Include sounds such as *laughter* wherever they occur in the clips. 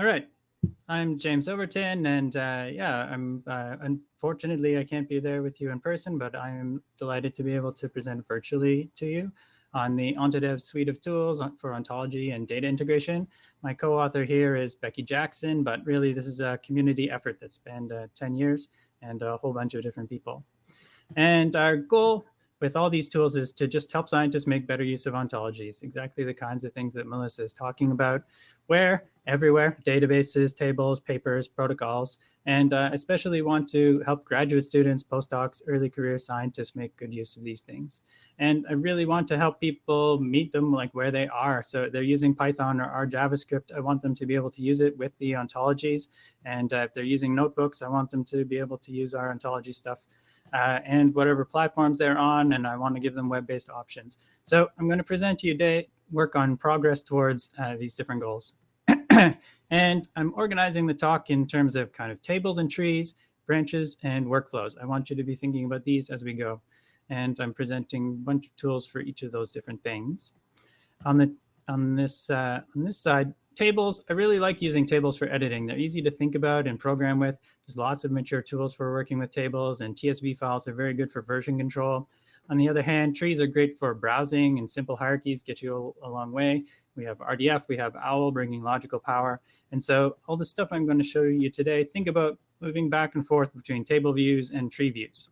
All right. I'm James Overton, and uh, yeah, I'm uh, unfortunately I can't be there with you in person, but I'm delighted to be able to present virtually to you on the Ontodev suite of tools for ontology and data integration. My co-author here is Becky Jackson, but really this is a community effort that spanned uh, 10 years and a whole bunch of different people. And our goal with all these tools is to just help scientists make better use of ontologies, exactly the kinds of things that Melissa is talking about, where everywhere, databases, tables, papers, protocols, and uh, especially want to help graduate students, postdocs, early career scientists make good use of these things. And I really want to help people meet them like where they are. So they're using Python or R JavaScript. I want them to be able to use it with the ontologies. And uh, if they're using notebooks, I want them to be able to use our ontology stuff uh, and whatever platforms they're on, and I want to give them web-based options. So I'm going to present to you today work on progress towards uh, these different goals. *clears throat* and I'm organizing the talk in terms of kind of tables and trees, branches, and workflows. I want you to be thinking about these as we go. And I'm presenting a bunch of tools for each of those different things. On the on this uh, on this side, tables, I really like using tables for editing. They're easy to think about and program with. There's lots of mature tools for working with tables and TSV files are very good for version control. On the other hand, trees are great for browsing and simple hierarchies get you a, a long way. We have RDF, we have OWL bringing logical power. And so all the stuff I'm going to show you today, think about moving back and forth between table views and tree views.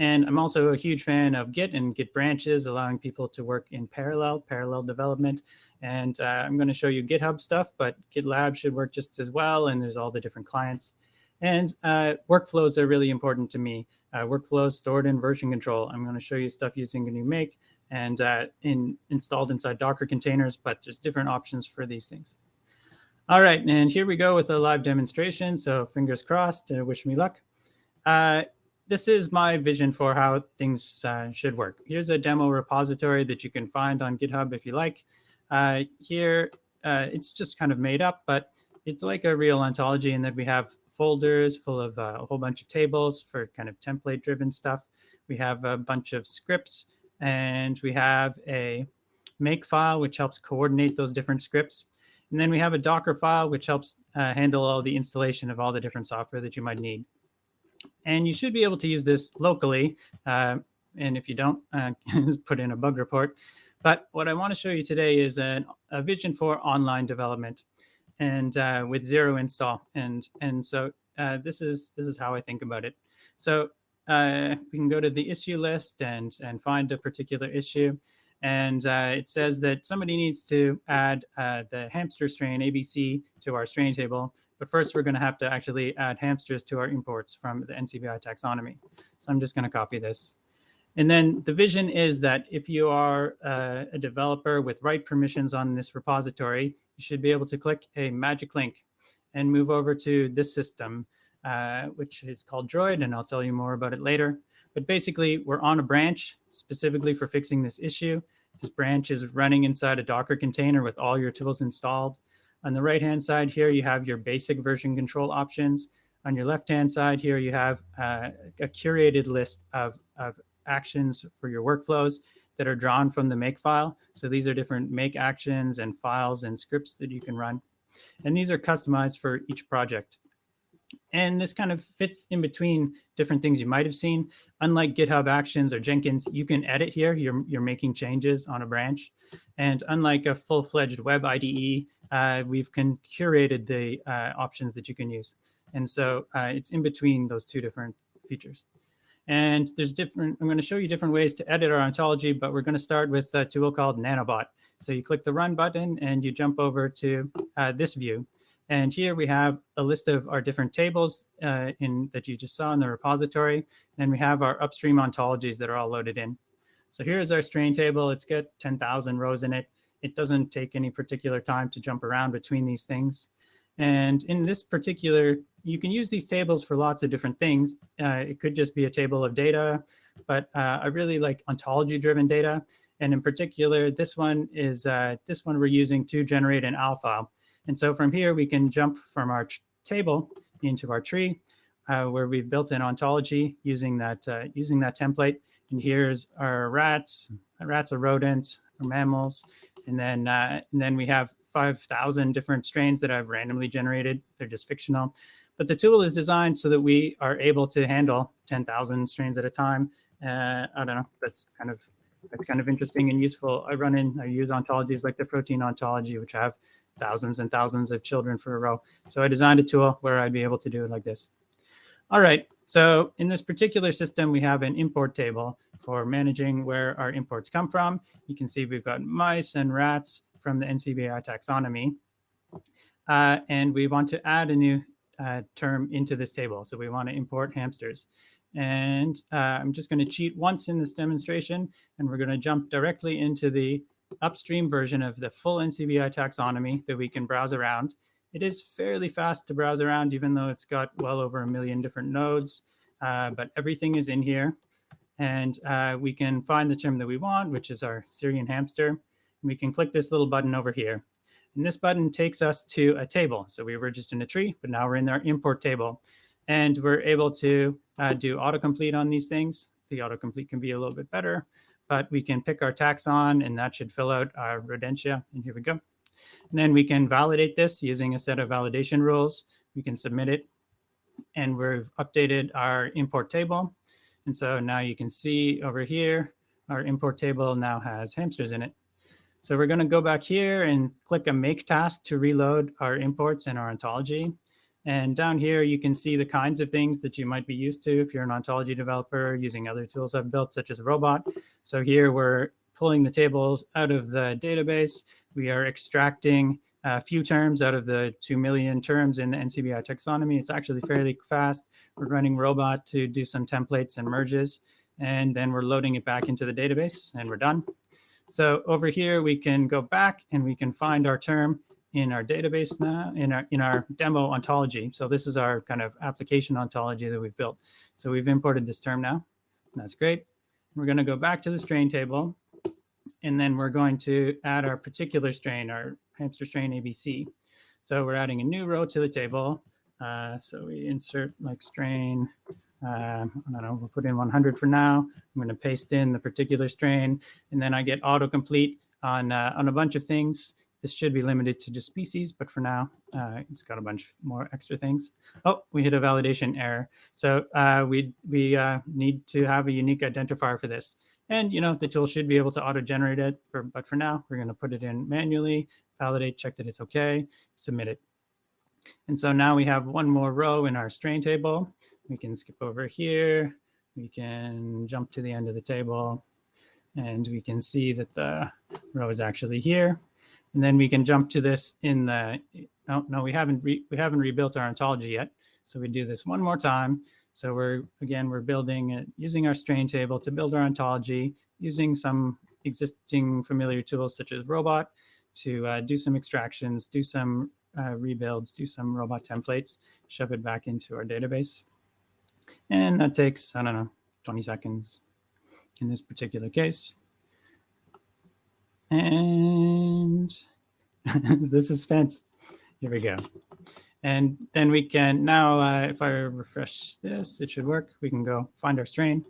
And I'm also a huge fan of Git and Git branches, allowing people to work in parallel, parallel development. And uh, I'm going to show you GitHub stuff, but GitLab should work just as well. And there's all the different clients. And uh, workflows are really important to me. Uh, workflows stored in version control. I'm going to show you stuff using GNU Make and uh, in, installed inside Docker containers, but there's different options for these things. All right, and here we go with a live demonstration. So fingers crossed, uh, wish me luck. This is my vision for how things uh, should work. Here's a demo repository that you can find on GitHub if you like. Uh, here, uh, it's just kind of made up, but it's like a real ontology in that we have folders full of uh, a whole bunch of tables for kind of template driven stuff. We have a bunch of scripts and we have a make file, which helps coordinate those different scripts. And then we have a Docker file, which helps uh, handle all the installation of all the different software that you might need. And you should be able to use this locally. Uh, and if you don't, uh, *laughs* put in a bug report. But what I want to show you today is an, a vision for online development and uh, with zero install. And, and so uh, this, is, this is how I think about it. So uh, we can go to the issue list and, and find a particular issue. And uh, it says that somebody needs to add the hamster strain ABC to our strain table but first, we're going to have to actually add hamsters to our imports from the NCBI taxonomy. So I'm just going to copy this. And then the vision is that if you are uh, a developer with write permissions on this repository, you should be able to click a magic link and move over to this system, uh, which is called Droid, and I'll tell you more about it later. But basically, we're on a branch specifically for fixing this issue. This branch is running inside a Docker container with all your tools installed. On the right-hand side here, you have your basic version control options. On your left-hand side here, you have uh, a curated list of, of actions for your workflows that are drawn from the make file. So these are different make actions and files and scripts that you can run. And these are customized for each project. And this kind of fits in between different things you might have seen. Unlike GitHub Actions or Jenkins, you can edit here. You're, you're making changes on a branch. And unlike a full-fledged web IDE, uh, we've curated the uh, options that you can use. And so uh, it's in between those two different features. And there's different, I'm going to show you different ways to edit our ontology, but we're going to start with a tool called Nanobot. So you click the run button and you jump over to uh, this view. And here we have a list of our different tables uh, in that you just saw in the repository. And we have our upstream ontologies that are all loaded in. So here's our strain table. It's got 10,000 rows in it. It doesn't take any particular time to jump around between these things. And in this particular, you can use these tables for lots of different things. Uh, it could just be a table of data, but uh, I really like ontology-driven data. And in particular, this one is uh, this one we're using to generate an alpha. And so from here, we can jump from our table into our tree, uh, where we've built an ontology using that uh, using that template. And here's our rats. Rats are rodents, or mammals. And then uh, and then we have 5,000 different strains that I've randomly generated. They're just fictional. But the tool is designed so that we are able to handle 10,000 strains at a time. Uh, I don't know, that's kind of that's kind of interesting and useful. I run in, I use ontologies like the protein ontology, which have thousands and thousands of children for a row. So I designed a tool where I'd be able to do it like this. All right, so in this particular system, we have an import table for managing where our imports come from. You can see we've got mice and rats from the NCBI taxonomy. Uh, and we want to add a new uh, term into this table. So we want to import hamsters. And uh, I'm just going to cheat once in this demonstration, and we're going to jump directly into the upstream version of the full NCBI taxonomy that we can browse around. It is fairly fast to browse around, even though it's got well over a million different nodes, uh, but everything is in here. And uh, we can find the term that we want, which is our Syrian hamster. We can click this little button over here. And this button takes us to a table. So we were just in a tree, but now we're in our import table. And we're able to uh, do autocomplete on these things. The autocomplete can be a little bit better, but we can pick our taxon and that should fill out our rodentia. And here we go. And then we can validate this using a set of validation rules. We can submit it and we've updated our import table. And so now you can see over here, our import table now has hamsters in it. So we're going to go back here and click a make task to reload our imports and our ontology. And down here, you can see the kinds of things that you might be used to if you're an ontology developer using other tools I've built, such as Robot. So here we're pulling the tables out of the database. We are extracting a few terms out of the 2 million terms in the NCBI taxonomy. It's actually fairly fast. We're running Robot to do some templates and merges, and then we're loading it back into the database, and we're done. So over here, we can go back and we can find our term in our database now, in our, in our demo ontology. So this is our kind of application ontology that we've built. So we've imported this term now. That's great. We're going to go back to the strain table, and then we're going to add our particular strain, our hamster strain ABC. So we're adding a new row to the table. Uh, so we insert like strain, uh, I don't know, we'll put in 100 for now. I'm going to paste in the particular strain, and then I get autocomplete on, uh, on a bunch of things. This should be limited to just species, but for now, uh, it's got a bunch more extra things. Oh, we hit a validation error. So uh, we, we uh, need to have a unique identifier for this. And, you know, the tool should be able to auto-generate it, for, but for now, we're going to put it in manually, validate, check that it's OK, submit it. And so now we have one more row in our strain table. We can skip over here. We can jump to the end of the table. And we can see that the row is actually here. And then we can jump to this in the, oh, no, we haven't, we haven't rebuilt our ontology yet. So we do this one more time. So we're, again, we're building, it, using our strain table to build our ontology, using some existing familiar tools such as Robot to uh, do some extractions, do some uh, rebuilds, do some robot templates, shove it back into our database. And that takes, I don't know, 20 seconds in this particular case. And *laughs* the suspense. Here we go. And then we can now, uh, if I refresh this, it should work. We can go find our strain.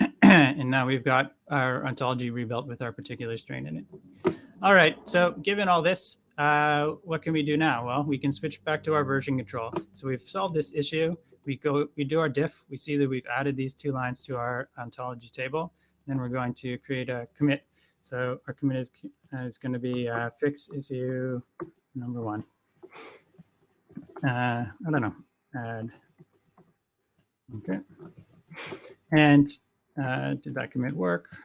*clears throat* and now we've got our ontology rebuilt with our particular strain in it. All right, so given all this, uh, what can we do now? Well, we can switch back to our version control. So we've solved this issue. We go, we do our diff. We see that we've added these two lines to our ontology table. Then we're going to create a commit so our commit is, is going to be uh, fix issue number one. Uh, I don't know, add. Okay. And uh, did that commit work?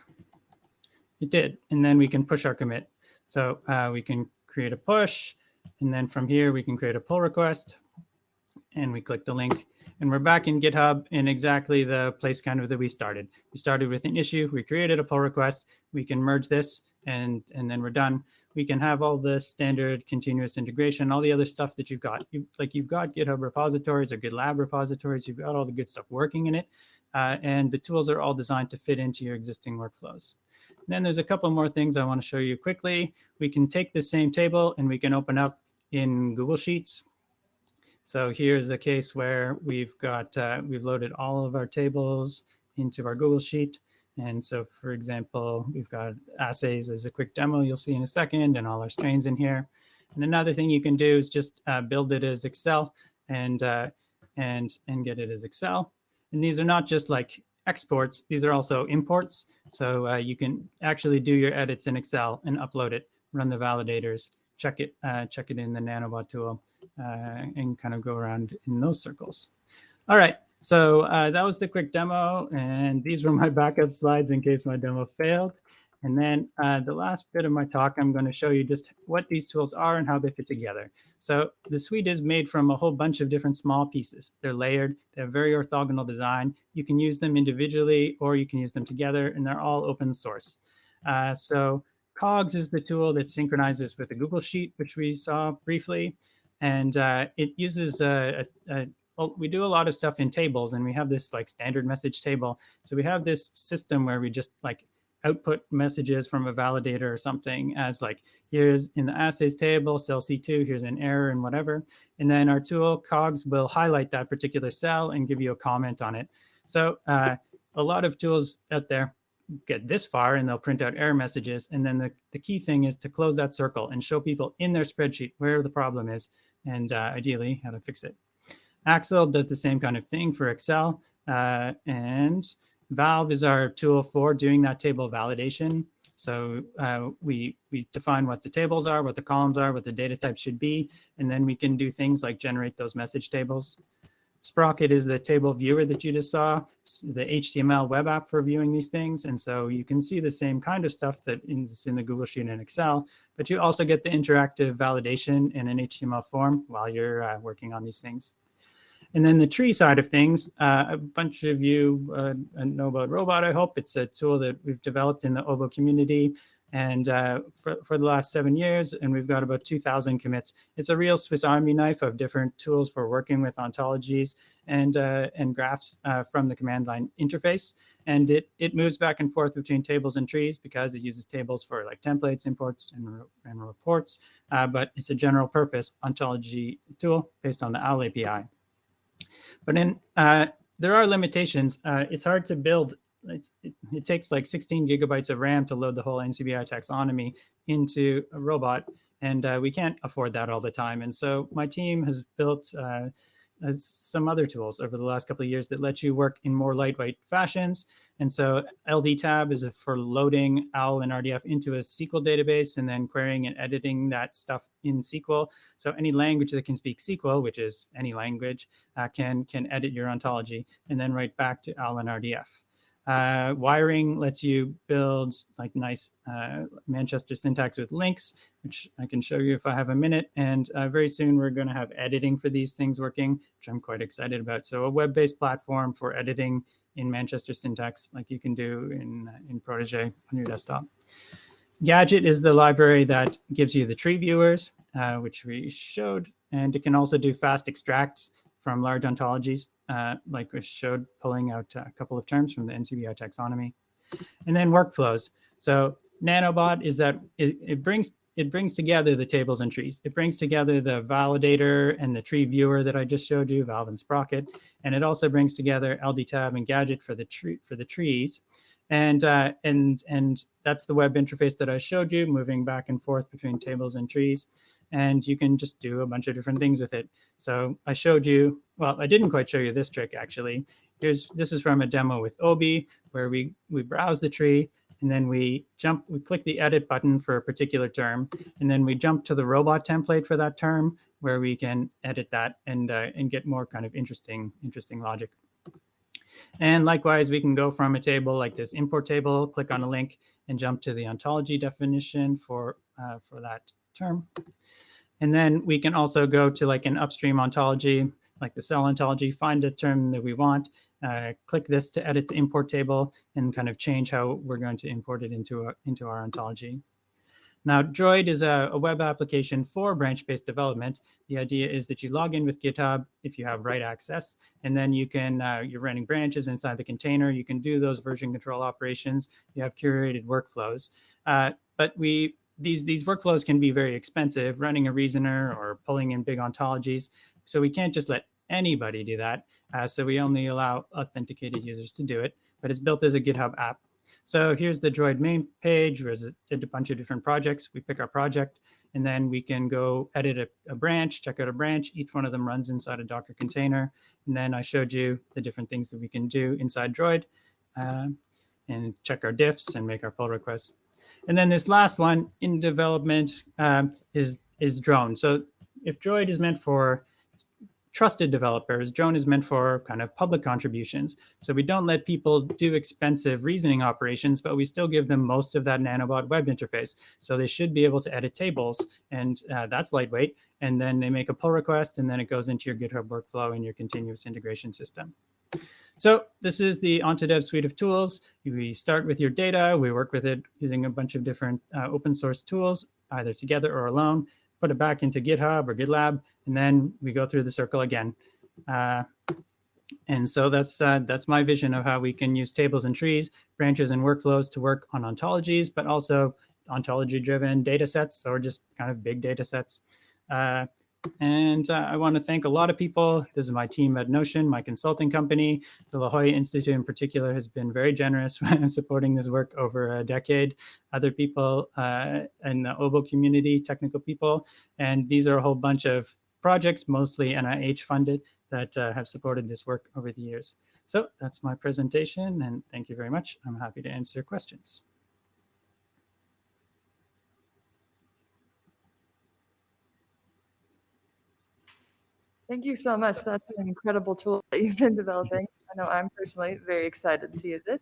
It did. And then we can push our commit. So uh, we can create a push. And then from here, we can create a pull request. And we click the link and we're back in GitHub in exactly the place kind of that we started. We started with an issue, we created a pull request, we can merge this and, and then we're done. We can have all the standard continuous integration, all the other stuff that you've got. You, like you've got GitHub repositories or GitLab repositories, you've got all the good stuff working in it. Uh, and the tools are all designed to fit into your existing workflows. Then there's a couple more things I want to show you quickly. We can take the same table and we can open up in Google Sheets so here's a case where we've got, uh, we've loaded all of our tables into our Google Sheet. And so, for example, we've got assays as a quick demo you'll see in a second and all our strains in here. And another thing you can do is just uh, build it as Excel and, uh, and, and get it as Excel. And these are not just like exports, these are also imports. So uh, you can actually do your edits in Excel and upload it, run the validators, check it, uh, check it in the Nanobot tool uh, and kind of go around in those circles. All right, so uh, that was the quick demo. And these were my backup slides in case my demo failed. And then uh, the last bit of my talk, I'm going to show you just what these tools are and how they fit together. So the suite is made from a whole bunch of different small pieces. They're layered. They have very orthogonal design. You can use them individually or you can use them together, and they're all open source. Uh, so Cogs is the tool that synchronizes with a Google Sheet, which we saw briefly. And uh, it uses a, a, a well, we do a lot of stuff in tables and we have this like standard message table. So we have this system where we just like output messages from a validator or something as like, here's in the assays table, cell C2, here's an error and whatever. And then our tool cogs will highlight that particular cell and give you a comment on it. So uh, a lot of tools out there get this far and they'll print out error messages. And then the, the key thing is to close that circle and show people in their spreadsheet where the problem is and uh, ideally how to fix it. AXLE does the same kind of thing for Excel. Uh, and Valve is our tool for doing that table validation. So uh, we, we define what the tables are, what the columns are, what the data types should be, and then we can do things like generate those message tables. Sprocket is the table viewer that you just saw, it's the HTML web app for viewing these things. And so you can see the same kind of stuff that is in the Google Sheet and Excel, but you also get the interactive validation in an HTML form while you're uh, working on these things. And then the tree side of things, uh, a bunch of you uh, know about Robot, I hope. It's a tool that we've developed in the Obo community and uh, for, for the last seven years, and we've got about 2,000 commits. It's a real Swiss Army knife of different tools for working with ontologies and, uh, and graphs uh, from the command line interface. And it, it moves back and forth between tables and trees because it uses tables for like templates, imports, and, and reports. Uh, but it's a general purpose ontology tool based on the OWL API. But then uh, there are limitations. Uh, it's hard to build. It, it, takes like 16 gigabytes of RAM to load the whole NCBI taxonomy into a robot, and uh, we can't afford that all the time. And so my team has built uh, some other tools over the last couple of years that let you work in more lightweight fashions. And so LDTab is for loading OWL and RDF into a SQL database and then querying and editing that stuff in SQL. So any language that can speak SQL, which is any language, uh, can, can edit your ontology and then write back to OWL and RDF. Uh, wiring lets you build like nice uh, Manchester syntax with links, which I can show you if I have a minute. And uh, very soon we're going to have editing for these things working, which I'm quite excited about. So a web-based platform for editing in Manchester syntax, like you can do in, in Protege on your desktop. Gadget is the library that gives you the tree viewers, uh, which we showed, and it can also do fast extracts from large ontologies uh, like we showed, pulling out a couple of terms from the NCBI taxonomy. And then workflows. So Nanobot is that it, it brings it brings together the tables and trees. It brings together the validator and the tree viewer that I just showed you, Valve and Sprocket, and it also brings together LDTab and Gadget for the tree for the trees. And uh, and and that's the web interface that I showed you, moving back and forth between tables and trees and you can just do a bunch of different things with it. So I showed you, well, I didn't quite show you this trick actually. Here's, this is from a demo with Obi where we, we browse the tree and then we jump, we click the edit button for a particular term, and then we jump to the robot template for that term where we can edit that and, uh, and get more kind of interesting, interesting logic. And likewise, we can go from a table like this import table, click on a link and jump to the ontology definition for, uh, for that term. And then we can also go to like an upstream ontology, like the cell ontology, find a term that we want, uh, click this to edit the import table and kind of change how we're going to import it into, a, into our ontology. Now, Droid is a, a web application for branch-based development. The idea is that you log in with GitHub if you have write access, and then you can, uh, you're running branches inside the container. You can do those version control operations. You have curated workflows. Uh, but we these, these workflows can be very expensive, running a reasoner or pulling in big ontologies. So we can't just let anybody do that. Uh, so we only allow authenticated users to do it, but it's built as a GitHub app. So here's the Droid main page, where a, a bunch of different projects. We pick our project, and then we can go edit a, a, branch, check out a branch. Each one of them runs inside a Docker container. And then I showed you the different things that we can do inside Droid uh, and check our diffs and make our pull requests. And then this last one in development um, is, is drone. So if Droid is meant for trusted developers, drone is meant for kind of public contributions. So we don't let people do expensive reasoning operations, but we still give them most of that nanobot web interface. So they should be able to edit tables and uh, that's lightweight. And then they make a pull request and then it goes into your GitHub workflow and your continuous integration system. So this is the Ontodev suite of tools. We start with your data. We work with it using a bunch of different uh, open source tools, either together or alone put it back into GitHub or GitLab, and then we go through the circle again. Uh, and so that's uh, that's my vision of how we can use tables and trees, branches and workflows to work on ontologies, but also ontology-driven data sets or just kind of big data sets. Uh, and uh, I want to thank a lot of people. This is my team at Knocean, my consulting company. The La Jolla Institute in particular has been very generous *laughs* supporting this work over a decade. Other people uh, in the OBO community, technical people. And these are a whole bunch of projects, mostly NIH funded, that uh, have supported this work over the years. So that's my presentation, and thank you very much. I'm happy to answer questions. Thank you so much. That's an incredible tool that you've been developing. I know I'm personally very excited to use it.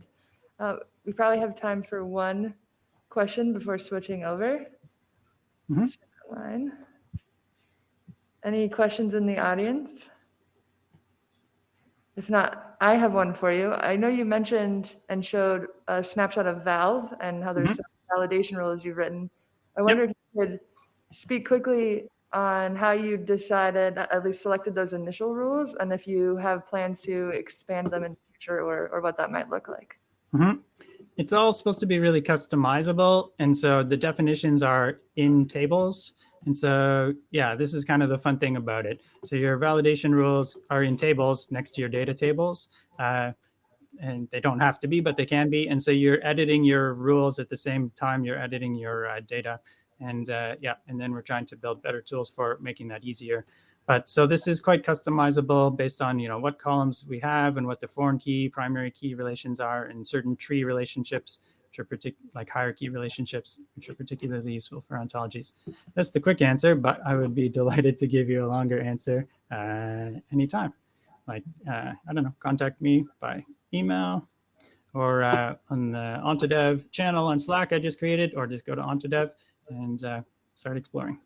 Uh, we probably have time for one question before switching over. Mm -hmm. Any questions in the audience? If not, I have one for you. I know you mentioned and showed a snapshot of Valve and how there's mm -hmm. validation rules you've written. I wonder yep. if you could speak quickly on how you decided, at least selected those initial rules, and if you have plans to expand them in the future or, or what that might look like. Mm -hmm. It's all supposed to be really customizable. And so the definitions are in tables. And so, yeah, this is kind of the fun thing about it. So your validation rules are in tables next to your data tables. Uh, and they don't have to be, but they can be. And so you're editing your rules at the same time you're editing your uh, data. And uh, yeah, and then we're trying to build better tools for making that easier. But so this is quite customizable based on, you know, what columns we have and what the foreign key, primary key relations are and certain tree relationships, which are particular like hierarchy relationships, which are particularly useful for ontologies. That's the quick answer, but I would be *laughs* delighted to give you a longer answer uh, anytime. Like, uh, I don't know, contact me by email or uh, on the Ontodev channel on Slack I just created, or just go to Ontodev and uh, start exploring.